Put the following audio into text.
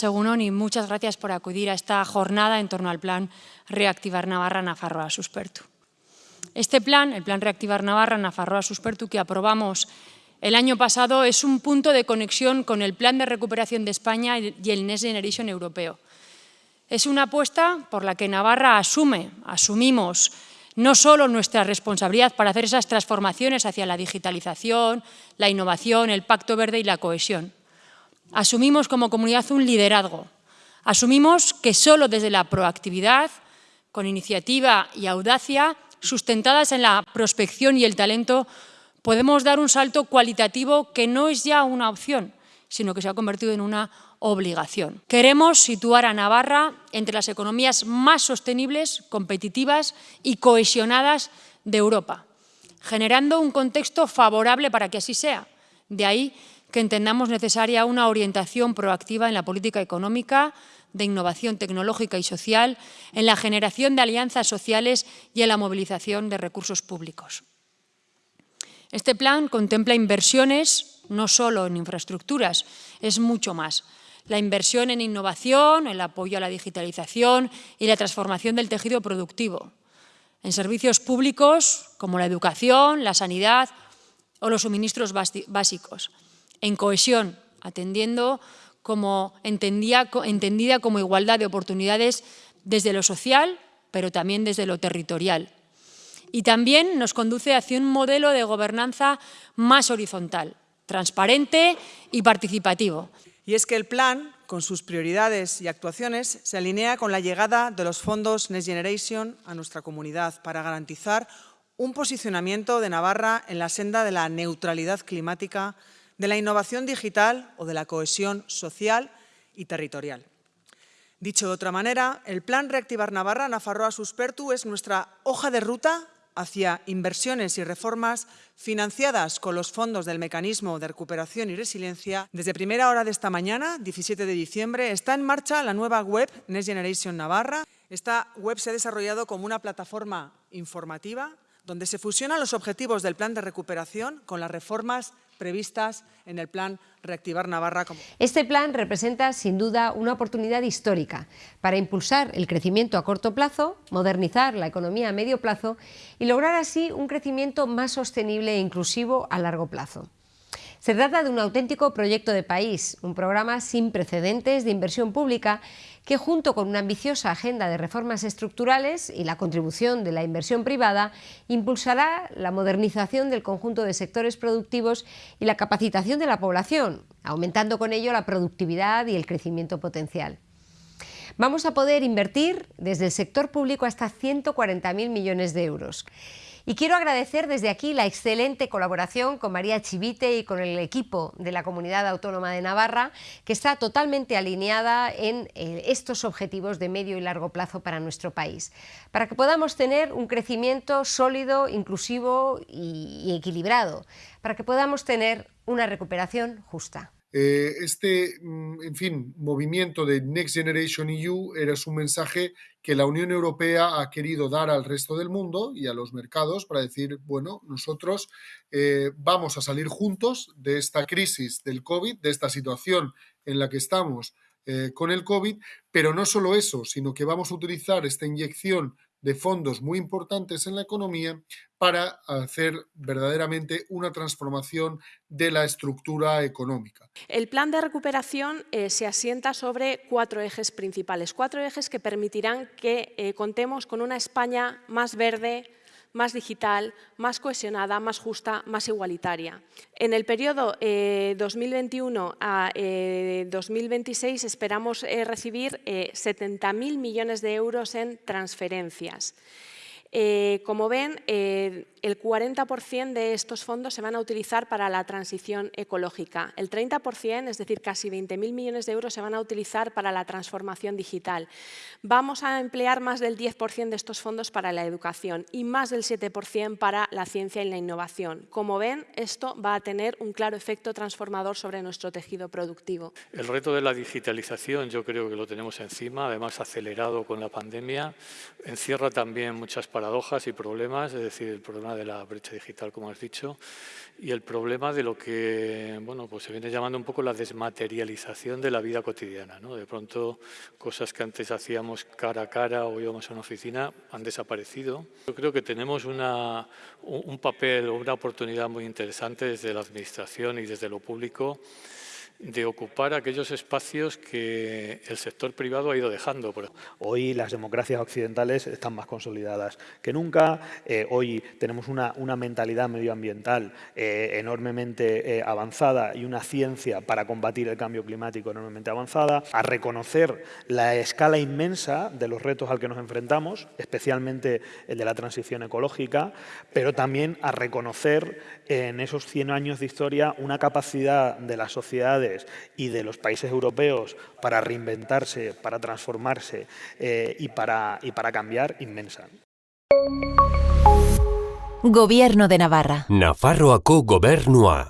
Según y muchas gracias por acudir a esta jornada en torno al plan Reactivar Navarra Nafarroa Suspertu. Este plan, el plan Reactivar Navarra Nafarroa Suspertu, que aprobamos el año pasado, es un punto de conexión con el plan de recuperación de España y el Next Generation europeo. Es una apuesta por la que Navarra asume, asumimos no solo nuestra responsabilidad para hacer esas transformaciones hacia la digitalización, la innovación, el pacto verde y la cohesión, Asumimos como comunidad un liderazgo. Asumimos que solo desde la proactividad, con iniciativa y audacia, sustentadas en la prospección y el talento, podemos dar un salto cualitativo que no es ya una opción, sino que se ha convertido en una obligación. Queremos situar a Navarra entre las economías más sostenibles, competitivas y cohesionadas de Europa, generando un contexto favorable para que así sea. De ahí que entendamos necesaria una orientación proactiva en la política económica, de innovación tecnológica y social, en la generación de alianzas sociales y en la movilización de recursos públicos. Este plan contempla inversiones no solo en infraestructuras, es mucho más. La inversión en innovación, el apoyo a la digitalización y la transformación del tejido productivo, en servicios públicos como la educación, la sanidad o los suministros básicos en cohesión, atendiendo como entendida como igualdad de oportunidades desde lo social, pero también desde lo territorial. Y también nos conduce hacia un modelo de gobernanza más horizontal, transparente y participativo. Y es que el plan, con sus prioridades y actuaciones, se alinea con la llegada de los fondos Next Generation a nuestra comunidad para garantizar un posicionamiento de Navarra en la senda de la neutralidad climática de la innovación digital o de la cohesión social y territorial. Dicho de otra manera, el Plan Reactivar Navarra Nafarroa Suspertu es nuestra hoja de ruta hacia inversiones y reformas financiadas con los fondos del Mecanismo de Recuperación y Resiliencia. Desde primera hora de esta mañana, 17 de diciembre, está en marcha la nueva web Next Generation Navarra. Esta web se ha desarrollado como una plataforma informativa donde se fusionan los objetivos del plan de recuperación con las reformas previstas en el plan Reactivar Navarra. Este plan representa sin duda una oportunidad histórica para impulsar el crecimiento a corto plazo, modernizar la economía a medio plazo y lograr así un crecimiento más sostenible e inclusivo a largo plazo. Se trata de un auténtico proyecto de país, un programa sin precedentes de inversión pública que junto con una ambiciosa agenda de reformas estructurales y la contribución de la inversión privada impulsará la modernización del conjunto de sectores productivos y la capacitación de la población, aumentando con ello la productividad y el crecimiento potencial. Vamos a poder invertir desde el sector público hasta 140.000 millones de euros. Y quiero agradecer desde aquí la excelente colaboración con María Chivite y con el equipo de la Comunidad Autónoma de Navarra, que está totalmente alineada en eh, estos objetivos de medio y largo plazo para nuestro país, para que podamos tener un crecimiento sólido, inclusivo y equilibrado, para que podamos tener una recuperación justa. Eh, este, mm, en fin, movimiento de Next Generation EU era su mensaje que la Unión Europea ha querido dar al resto del mundo y a los mercados para decir, bueno, nosotros eh, vamos a salir juntos de esta crisis del COVID, de esta situación en la que estamos eh, con el COVID, pero no solo eso, sino que vamos a utilizar esta inyección de fondos muy importantes en la economía para hacer verdaderamente una transformación de la estructura económica. El plan de recuperación eh, se asienta sobre cuatro ejes principales, cuatro ejes que permitirán que eh, contemos con una España más verde, más digital, más cohesionada, más justa, más igualitaria. En el periodo 2021 eh, a 2026 esperamos recibir 70.000 millones de euros en transferencias. como ven, el 40% de estos fondos se van a utilizar para la transición ecológica. El 30%, es decir, casi 20.000 millones de euros, se van a utilizar para la transformación digital. Vamos a emplear más del 10% de estos fondos para la educación y más del 7% para la ciencia y la innovación. Como ven, esto va a tener un claro efecto transformador sobre nuestro tejido productivo. El reto de la digitalización yo creo que lo tenemos encima, además acelerado con la pandemia. Encierra también muchas paradojas y problemas, es decir, el problema problema de la brecha digital, como has dicho, y el problema de lo que bueno, pues se viene llamando un poco la desmaterialización de la vida cotidiana. ¿no? De pronto, cosas que antes hacíamos cara a cara o íbamos a una oficina han desaparecido. Yo creo que tenemos una, un papel o una oportunidad muy interesante desde la Administración y desde lo público de ocupar aquellos espacios que el sector privado ha ido dejando. Hoy las democracias occidentales están más consolidadas que nunca, eh, hoy tenemos una, una, mentalidad medioambiental eh, enormemente eh, avanzada y una ciencia para combatir el cambio climático enormemente avanzada, a reconocer la escala inmensa de los retos al que nos enfrentamos, especialmente el de la transición ecológica, pero también a reconocer en esos 100 años de historia una capacidad de las sociedades y de los países europeos para reinventarse, para transformarse eh, y, para, y para cambiar inmensa. Gobierno de Navarra. Nafarroako gobernua.